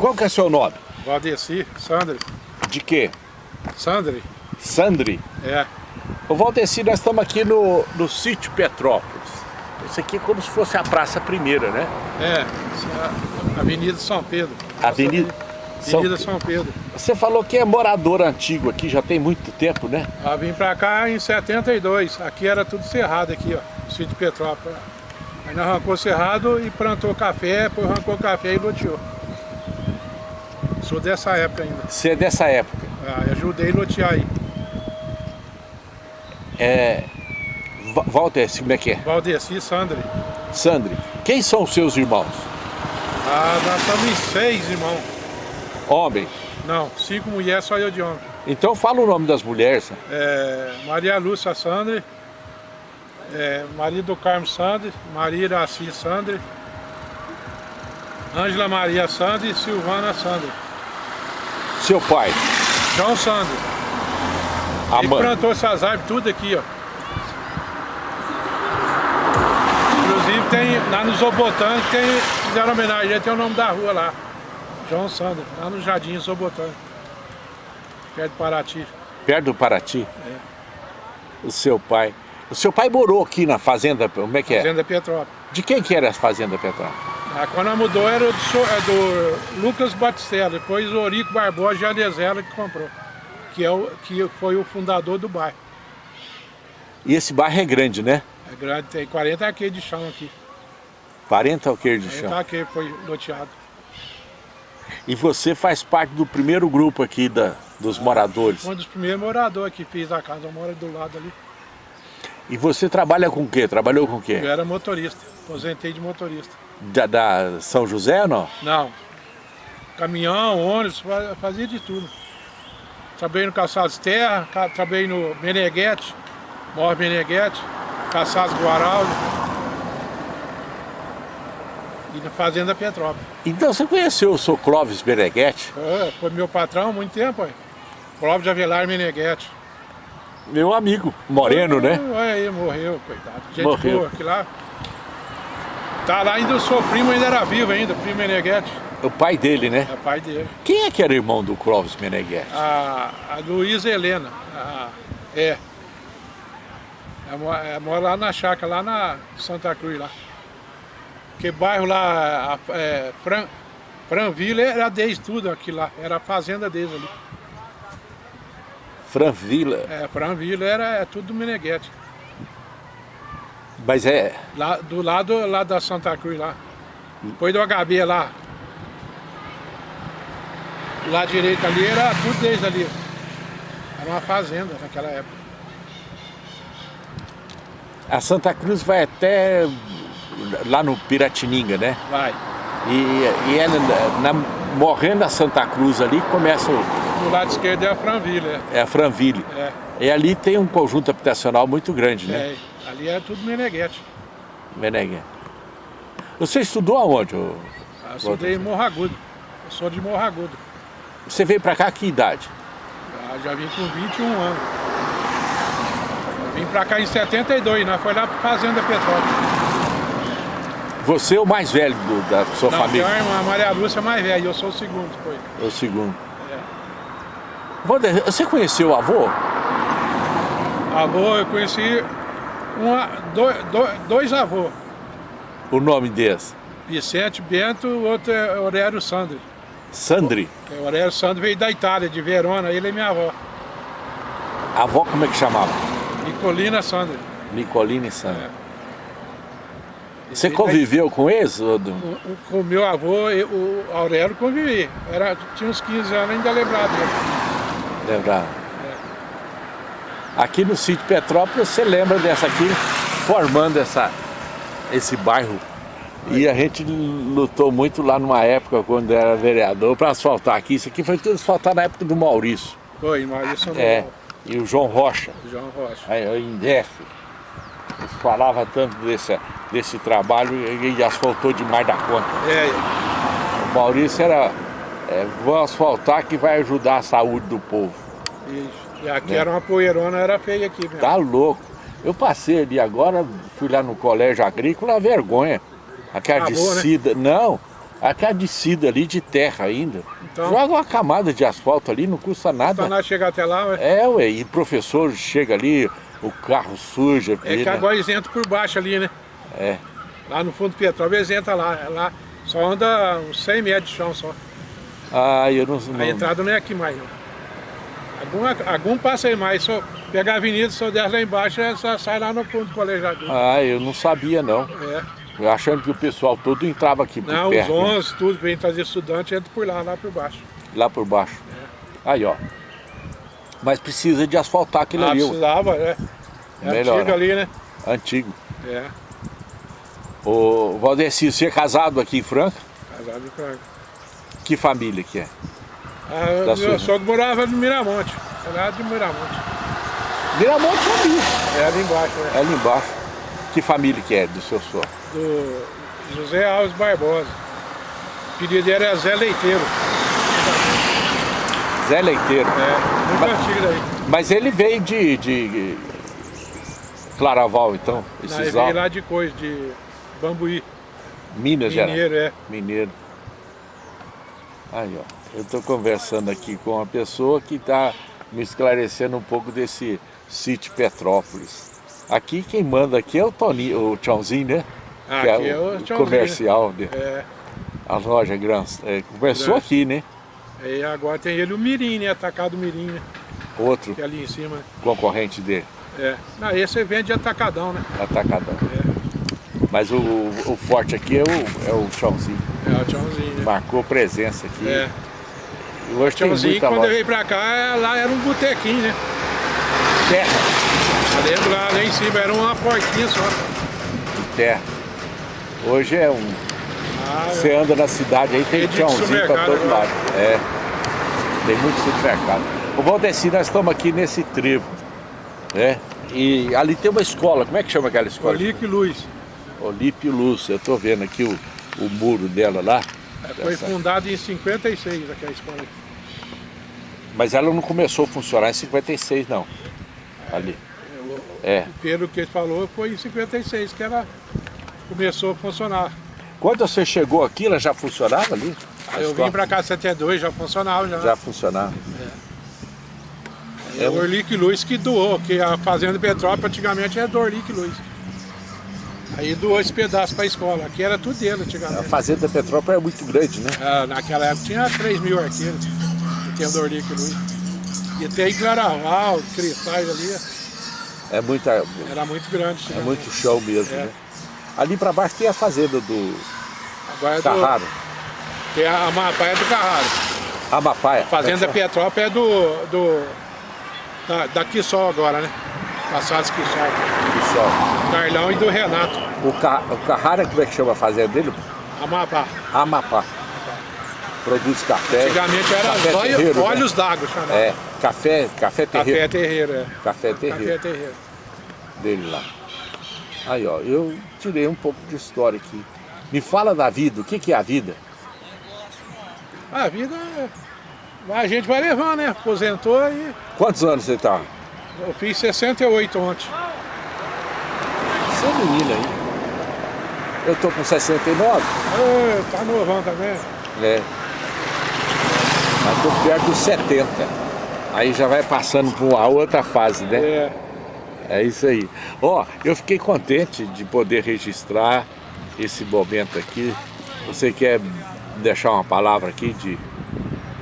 Qual que é seu nome? Valdeci, Sandri. De quê? Sandri. Sandri? É. Ô Valdeci, nós estamos aqui no, no sítio Petrópolis. Isso aqui é como se fosse a Praça Primeira, né? É, é Avenida São Pedro. Avenida... Avenida São... São Pedro. Você falou que é morador antigo aqui, já tem muito tempo, né? Eu vim pra cá em 72, aqui era tudo cerrado aqui, ó, sítio Petrópolis. Aí nós arrancou cerrado e plantou café, depois arrancou café e loteou. Sou dessa época ainda. Você é dessa época? Ah, ajudei a lotear aí. É... Valdeci, como é que é? Valdeci Sandri. Sandri. Quem são os seus irmãos? Ah, nós estamos em seis irmãos. Homem? Não, cinco mulheres, só eu de homem. Então fala o nome das mulheres. É, Maria Lúcia Sandri, é, Maria do Carmo Sandri, Maria Iraci Sandri, Ângela Maria Sandri e Silvana Sandri. Seu pai? João Sandri. A Ele mãe? plantou essas árvores tudo aqui, ó. Inclusive tem, lá no Zobotânico, tem, fizeram homenagem, tem o nome da rua lá. João Sandro, lá no Jardim Zobotânico, perto de Paraty. Perto do Paraty? É. O seu pai. O seu pai morou aqui na fazenda, como é que é? Fazenda Petrópolis. De quem que era a fazenda Petrópolis? Ah, quando ela mudou era do, é do Lucas Batistella, depois o Orico Barbosa de Adesela que comprou, que, é o, que foi o fundador do bairro. E esse bairro é grande, né? É grande, tem 40 arqueiros de chão aqui. 40 arqueiros de 40 chão. arqueiros foi loteado. E você faz parte do primeiro grupo aqui da, dos moradores. Um dos primeiros moradores aqui, fiz a casa, eu moro do lado ali. E você trabalha com o quê? Trabalhou com o quê? Eu era motorista, aposentei de motorista. Da, da São José ou não? Não. Caminhão, ônibus, fazia de tudo. Trabalhei no Caçados Terra, trabalhei no Meneghete, Mor Meneghete, Caçados Guaraldo e na Fazenda Petrópolis. Então você conheceu o seu Clóvis Meneghetti? É, foi meu patrão há muito tempo, aí. Clóvis de Avelar Meneghete. Meu amigo, moreno, é, né? Aí, morreu, coitado. Gente Morreu. boa, que lá. Tá lá ainda, o seu primo ainda era vivo ainda, primo Meneghete. O pai dele, né? É pai dele. Quem é que era irmão do Clóvis Meneghetti? A, a Luísa Helena. a- é. Ela mo- ela mora lá na chácara, lá na Santa Cruz, lá. Que bairro lá, a- é, Fran, Franville era deles tudo aqui lá, era a fazenda deles ali. Franvila. É, Franville era é tudo do Meneghete. Mas é... Lá, do lado lá da Santa Cruz lá. Depois do HB lá. Do lado direito ali era tudo deles ali. Era uma fazenda naquela época. A Santa Cruz vai até lá no Piratininga, né? Vai. E, e é na, na- morrendo a Santa Cruz ali começa o, Do lado esquerdo é a Franville, é. é a Franville. É, E ali tem um conjunto habitacional muito grande, né? é. Ali é tudo Meneghete. Meneghete. Você estudou aonde? ô? Eu estudei em Morro Agudo. Eu sou de Morro Agudo. Você veio pra cá que idade? Já, já vim com 21 anos. Eu vim pra cá em 72, nós foi lá pra Fazenda Petrópolis. Você é o mais velho do- da sua Não, família? uma irmã, a Maria Lúcia é mais velha, eu sou o segundo, foi. É o segundo. É. Wander, você conheceu o avô? Avô, eu conheci uma, dois, dois, dois avôs. O nome desse? Vicente Bento, o outro é Aurélio Sandri. Sandri. O Aurélio Sandri veio da Itália, de Verona, ele é minha avó. A avó como é que chamava? Nicolina Sandri. Nicolina e Sandri. É. Você conviveu com eles? ô, do- O, o, com o meu avô, o Aurélio convivi. Era, tinha uns 15 anos, ainda lembrava dele. Lembrar? Aqui no sítio Petrópolis, você lembra dessa aqui, formando essa, esse bairro. E a gente lutou muito lá numa época, quando era vereador, para asfaltar aqui. Isso aqui foi tudo asfaltado na época do Maurício. Foi, Maurício É, e o João Rocha, João Rocha. aí, o Indef. Eles falavam tanto desse, desse trabalho e, e asfaltou demais da conta. É, O Maurício era, é, vou asfaltar que vai ajudar a saúde do povo. isso. E aqui É. era uma poeirona, era feia aqui mesmo. Tá louco. Eu passei ali agora, fui lá no colégio agrícola, a vergonha. Aquela Acabou, né? descida. Não, Aquela descida ali de terra ainda. Então, Joga uma camada de asfalto ali, não custa nada. Não chegar até lá, ué. É, ué, e professor chega ali, o carro suja. É que né? agora entram por baixo ali, né? É. Lá no fundo do Petrópolis eles entram lá. É lá só anda uns 100 metros de chão só. Ah, eu não... não... A entrada não é aqui mais, não. Algum, algum passa aí mais, só pegar a avenida, só desce lá embaixo, é só sai lá no do colegiador. Ah, eu não sabia não. É achando que o pessoal todo entrava aqui por Não, perto. Não, os 11, tudo, vem trazer estudante, entra por lá, lá por baixo. Lá por baixo. É. Aí, ó. Mas precisa de asfaltar aquilo ah, ali. precisava, é. É Melhor. antigo ali, né? Antigo. É. Ô, Valdeci, você é casado aqui em Franca? Casado em Franca. Que família que é? Ah, da meu sogro morava no Miramonte. Era de Miramonte. Miramonte é ali. É ali embaixo, né? É ali embaixo. Que família que é do seu sogro? Do José Alves Barbosa. O pedido dele era Zé Leiteiro. Zé Leiteiro? É, muito mas, antigo daí. Mas ele veio de, de Claraval, então? Esses Não, ele veio lá de coisa, de Bambuí. Minas Gerais? Mineiro, é. Mineiro. Aí, ó. Eu estou conversando aqui com uma pessoa que está me esclarecendo um pouco desse sítio Petrópolis. Aqui quem manda aqui é o Tony, o Tchãozinho, né? Ah, é, é o, o comercial. Né? É. A loja grande. É, começou aqui, né? E agora tem ele o Mirim, né? Atacado Mirim, né? Outro. Que é ali em cima. Concorrente dele. É. Não, esse vende atacadão, né? Atacadão. É. Mas o, o forte aqui é o, é o Tchãozinho. É o Tchãozinho, né? Marcou presença aqui. É. E hoje tem muita quando eu veio pra cá, lá era um botequinho, né? Terra. Lembro lá, lá em cima era uma portinha só. De terra. Hoje é um... Ah, Você anda na cidade aí, tem tchãozinho pra todo agora. lado. É. Tem muito supermercado. O Valdeci, nós estamos aqui nesse trevo. Né? E ali tem uma escola, como é que chama aquela escola? Olímpio Luz. Olímpio Luz, eu estou vendo aqui o, o muro dela lá. É, foi dessa... fundada em 56 aquela escola. Mas ela não começou a funcionar em 56 não, ali. É. Pelo que ele falou, foi em 56 que ela começou a funcionar. Quando você chegou aqui, ela já funcionava ali? Ah, eu vim para cá em 72, já funcionava. Já, já funcionava. É. É o Orlic Luz que doou, que a Fazenda Petrópolis antigamente era do Orlic Luz. Aí doou esse pedaço para a escola. Aqui era tudo dele antigamente. A Fazenda Petrópolis é muito grande, né? É, naquela época tinha 3 mil arqueiros, que tem do Orlic Luz. E tem Claraval, Cristais ali. É muita... Era muito grande. É muito show mesmo, é. né? Ali para baixo tem a fazenda do Agora é Carraro. Do... Tem a Amapaia do Carraro. Amapaia. Fazenda Petrópolis é do... do da, da Quissol agora, né? Passados Quissol. Quissol. Carlão e do Renato. O, Ca... o Carraro, como é que chama a fazenda dele? Amapá. Amapá. Produz café. Antigamente era café olhos, terreiro, olhos né? d'água chamava. É, café, café terreiro. Café terreiro, é. Café terreiro. Café terreiro. Dele lá. Aí, ó, eu tirei um pouco de história aqui. Me fala da vida, o que, que é a vida? A vida. A gente vai levando, né? Aposentou e... Quantos anos você tá? Eu fiz 68 ontem. Você é menina aí. Eu tô com 69. É, tá novão também. É. Mas estou perto dos 70. Aí já vai passando para uma outra fase, né? É. É isso aí. Ó, eu fiquei contente de poder registrar esse momento aqui. Você quer deixar uma palavra aqui de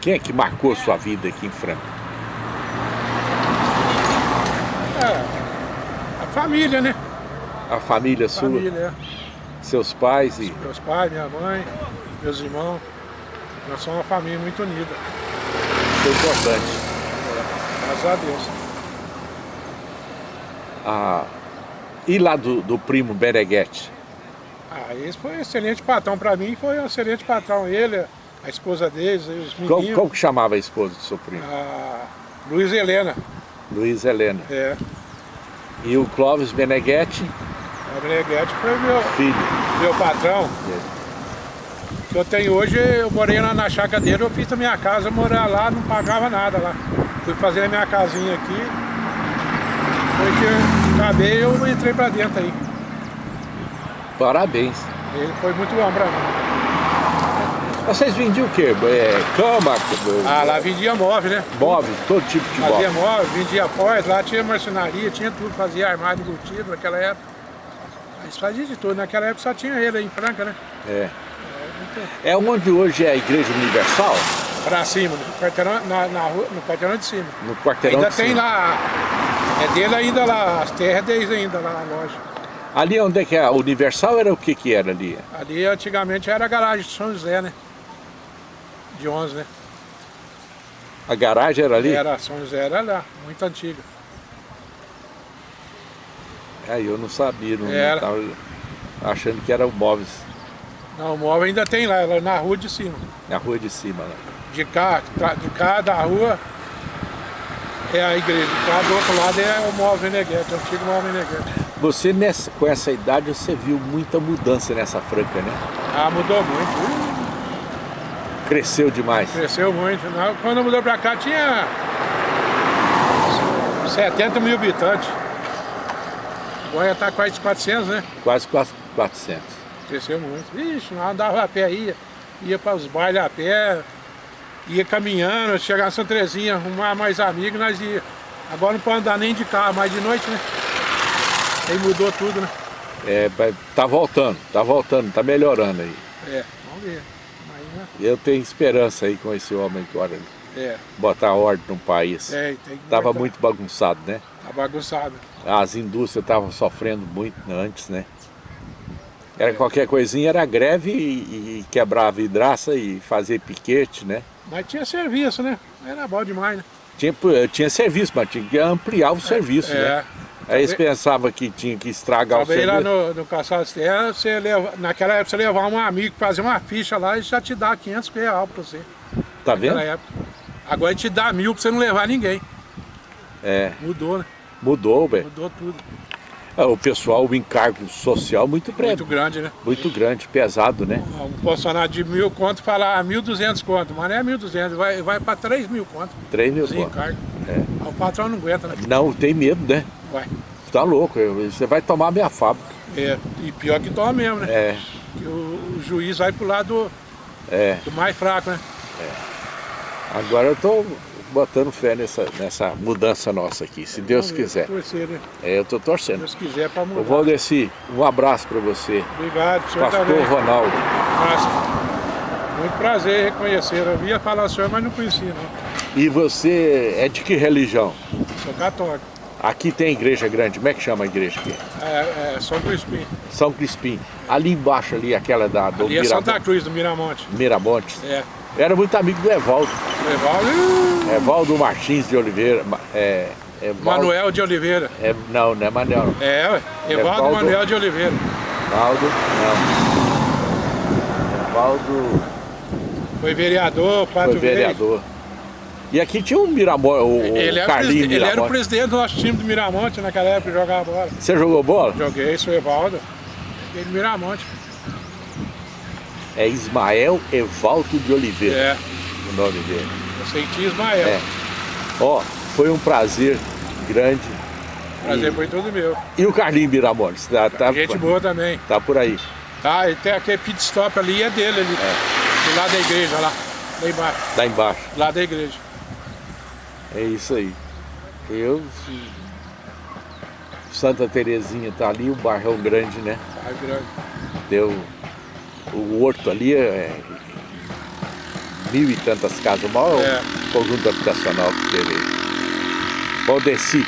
quem é que marcou sua vida aqui em Franca? É, a família, né? A família sua? Família, é. Seus pais e... Meus pais, minha mãe, meus irmãos. Nós somos uma família muito unida. Isso é importante. É, graças a Deus. Ah, e lá do, do primo Bereguete? Ah, esse foi um excelente patrão para mim, foi um excelente patrão. Ele, a esposa deles, os meninos. Como, como que chamava a esposa do seu primo? Ah, Luiz Helena. Luiz Helena. É. E o Clóvis Beneguete? O Beneguete foi meu filho. Meu patrão. Que eu tenho hoje, eu morei lá na chácara dele, eu fiz a minha casa, morar lá, não pagava nada lá. Fui fazer a minha casinha aqui, foi que acabei eu entrei pra dentro aí. Parabéns. Ele foi muito bom pra mim. Vocês vendiam o quê? É, cama? Ah, lá vendia móvel, né? Móveis, todo tipo de Fazia móvel. móvel, vendia pós, lá tinha marcenaria, tinha tudo, fazia armário embutido naquela época. Mas fazia de tudo, naquela época só tinha ele aí em Franca, né? É. É onde hoje é a Igreja Universal? Pra cima, no quarteirão, na, na rua, no quarteirão de cima. No quarteirão ainda de tem cima. lá, é dele ainda lá, as terras deles ainda lá na loja. Ali onde é que é? A Universal era o que que era ali? Ali antigamente era a garagem de São José, né? De 11, né? A garagem era ali? Era, São José era lá, muito antiga. Aí eu não sabia, não, Era. tava achando que era o móveis Não, o móvel ainda tem lá, ela é na rua de cima. na rua de cima lá. De cá, de cá da rua é a igreja, cá do outro lado é o móvel Meneghete, o antigo móvel Meneghete. Você nessa, com essa idade você viu muita mudança nessa Franca, né? Ah, mudou muito, uh, Cresceu demais. cresceu muito. Quando mudou pra cá tinha 70 mil habitantes. Agora tá quase 400, né? Quase 400. Cresceu muito. Ixi, nós andava a pé, ia, ia para os bailes a pé, ia caminhando, chegar Santa Terezinha, arrumar mais amigos, nós ia. Agora não pode andar nem de carro, mais de noite, né? Aí mudou tudo, né? É, tá voltando, tá voltando, tá melhorando aí. É, vamos ver. Aí, né? Eu tenho esperança aí com esse homem agora, É, botar ordem no país. é, tem que Tava botar. muito bagunçado, né? Tá bagunçado. As indústrias estavam sofrendo muito antes, né? Era qualquer coisinha, era greve e, e quebrar a vidraça e fazer piquete, né? Mas tinha serviço, né? Era bom demais, né? Tinha, tinha serviço, mas tinha que ampliar o serviço, né? É. Aí eles pensavam que tinha que estragar o Trabalhei lá serviço. no, no Caçado Terra, você leva, naquela época você levava um amigo fazer uma ficha lá e já te dá 500 reais pra você. Tá vendo? Época. Agora te dá mil pra você não levar ninguém. É, Mudou, né? Mudou, velho. Mudou tudo. É, O pessoal, o encargo social muito breve, Muito grande, né? muito grande, pesado, né? Um funcionário de mil conto fala ah, mil duzentos conto, mas não é mil duzentos, vai, vai pra três mil conto. 3 mil conto. encargo. É. Aí O patrão não aguenta, né? Não, tem medo, né? Vai. Tá louco, você vai tomar minha fábrica. É, e pior que toma mesmo, né? É, Que o, o juiz vai pro lado é. do mais fraco, né? Agora eu tô botando fé nessa, nessa mudança nossa aqui, se Deus Vamos ver, quiser. Torcer, né? É, eu Se torcendo. Deus quiser pra mudar. Ô Valdeci, um abraço para você. Obrigado, senhor Pastor também. Ronaldo. Nossa, muito prazer reconhecer. Eu via falar o senhor, mas não conhecia, não. E você é de que religião? Sou católico. Aqui tem igreja grande, como é que chama a igreja aqui? É, é São Crispim. São Crispim. Ali embaixo, ali, aquela da, do Ali é Santa Miramonte. Cruz, do Miramonte. Miramonte. É. Era muito amigo do Evaldo. Evaldo, Evaldo Martins de Oliveira. Ma- É, Evaldo- Manuel de Oliveira. É, não, não é Manuel. É, ué. Evaldo Evaldo. Manuel de Oliveira. Evaldo, não. Evaldo Foi vereador, Pato foi vereador. E aqui tinha um Miramonte, o. Ele, era o Carlinhos presidente- ele era o presidente do nosso time do Miramonte naquela época que jogava bola. Você jogou bola? Joguei, sou Evaldo. No Miramonte. É Ismael Evaldo de Oliveira, É. o nome dele. Eu sei que Ismael. É. Ó, foi um prazer grande. Prazer E, foi todo meu. e o Carlinhos Miramontes, tá, tá, Gente boa também. tá por aí. Tá, e tem aquele pit stop ali, é dele ali. Do lado da igreja, lá. Lá embaixo. Lá embaixo. Lado da igreja. É isso aí. Eu. Santa Terezinha tá ali, o Barrão Grande, né? Tá grande. Deu. O horto ali é. Mil e tantas casas, o maior É. conjunto habitacional que teve. Valdeci,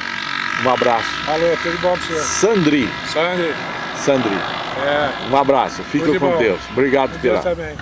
um abraço. Falou, tudo bom pra você. Sandri, Sangue. Sandri, É. um abraço. Fica com bom. Deus. Obrigado Deus pela. também.